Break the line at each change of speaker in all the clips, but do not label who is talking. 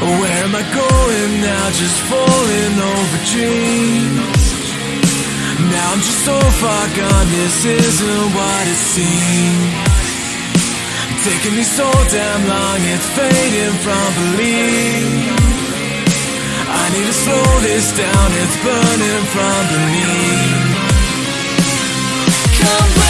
Where am I going now? Just falling over dreams Now I'm just so far gone, this isn't what it seems taking me so damn long, it's fading from belief. I need to slow this down, it's burning from beneath.
Come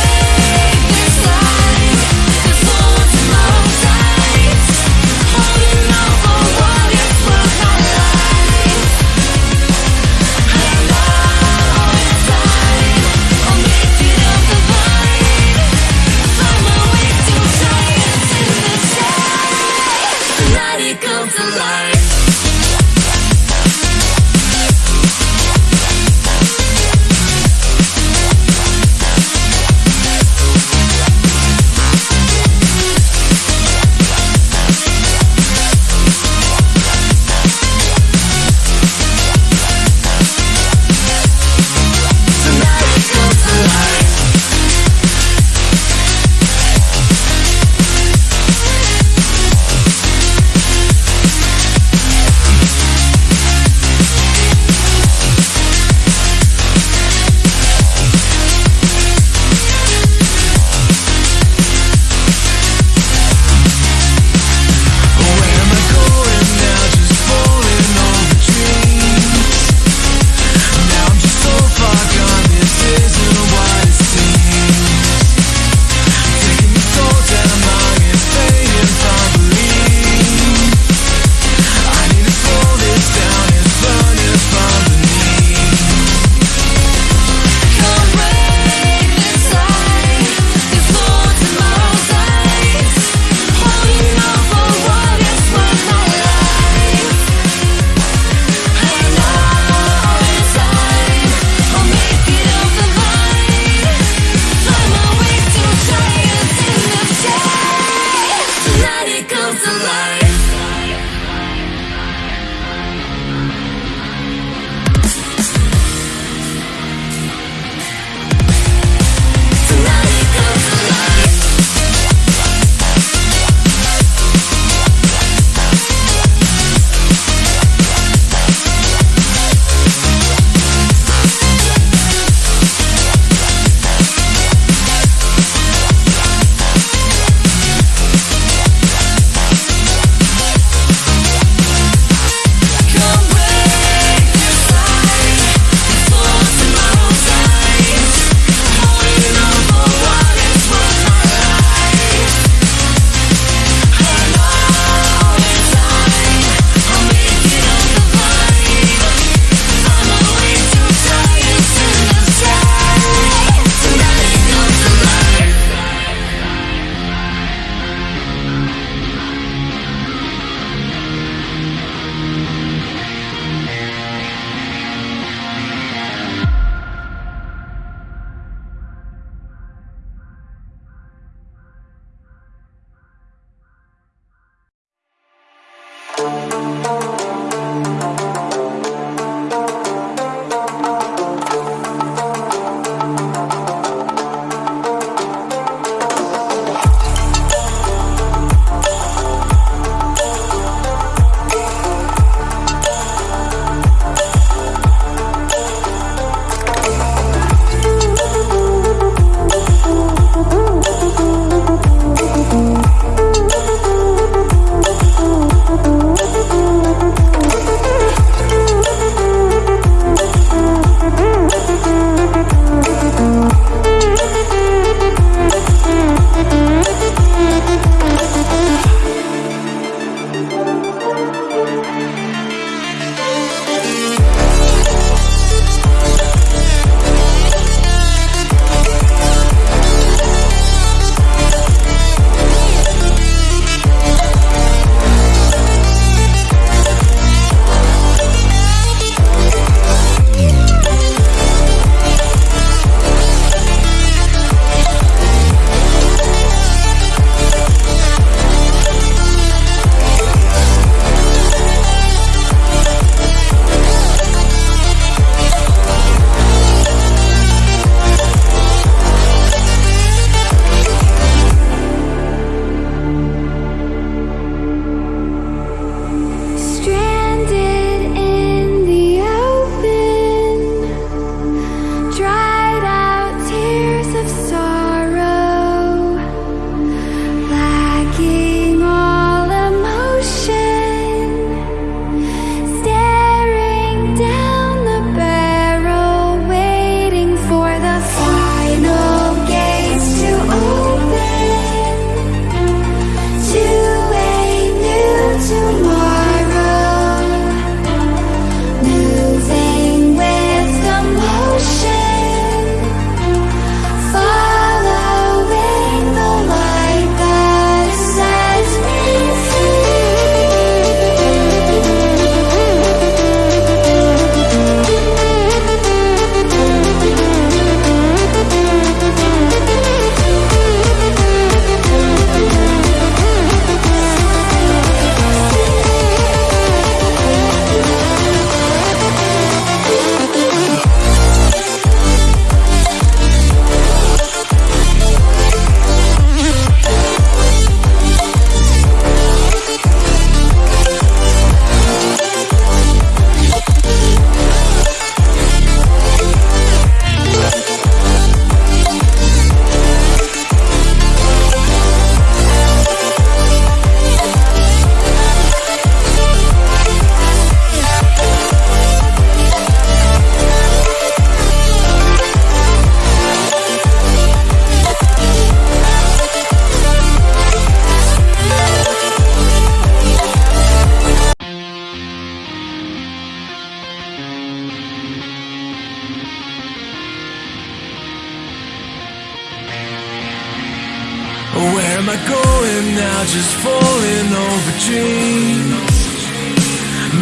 just falling over dreams.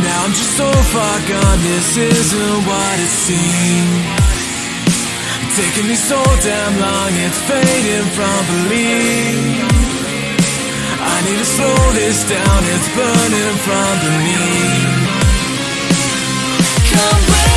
Now I'm just so far gone, this isn't what it seems. Taking me so damn long, it's fading from belief. I need to slow this down, it's burning from beneath.
Come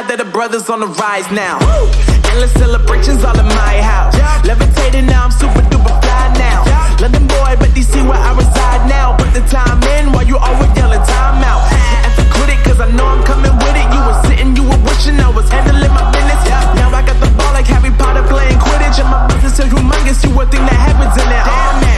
glad that the brothers on the rise now. Woo! Endless celebrations all in my house. Yeah. Levitating now, I'm super duper fly now. Yeah. London boy, but DC where I reside now. Put the time in while you always yelling time out. And for critic, cause I know I'm coming with it. You were sitting, you were wishing I was handling my business. Yeah. Now I got the ball like Harry Potter playing Quidditch. And my business is humongous, you would think that happens in it. Damn, oh,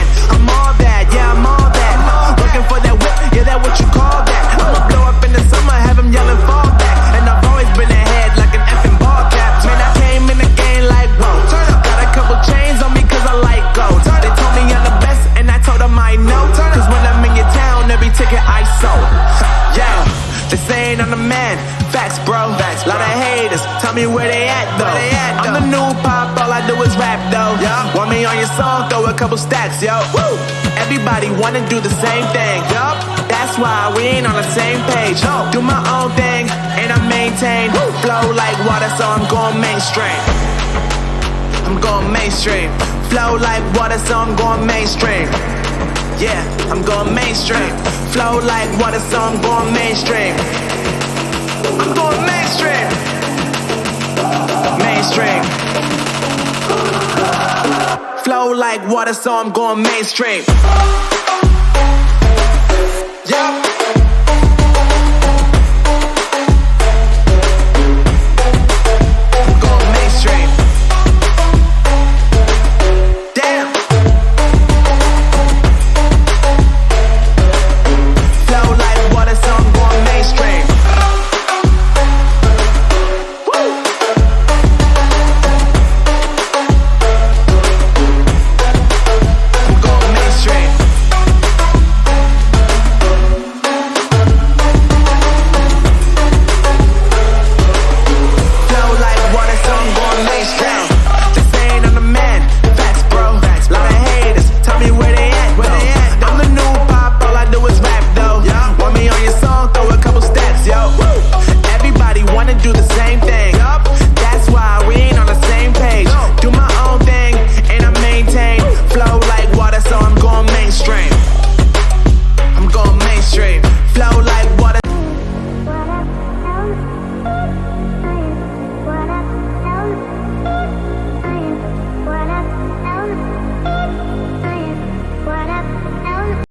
me on your song? Throw a couple stacks, yo. Woo. Everybody wanna do the same thing, yup. That's why we ain't on the same page. No. Do my own thing and I maintain. Woo. Flow like water, so I'm going mainstream. I'm going mainstream. Flow like water, so I'm going mainstream. Yeah, I'm going mainstream. Flow like water, so I'm going mainstream. I'm going mainstream. Mainstream. Like water, so I'm going mainstream.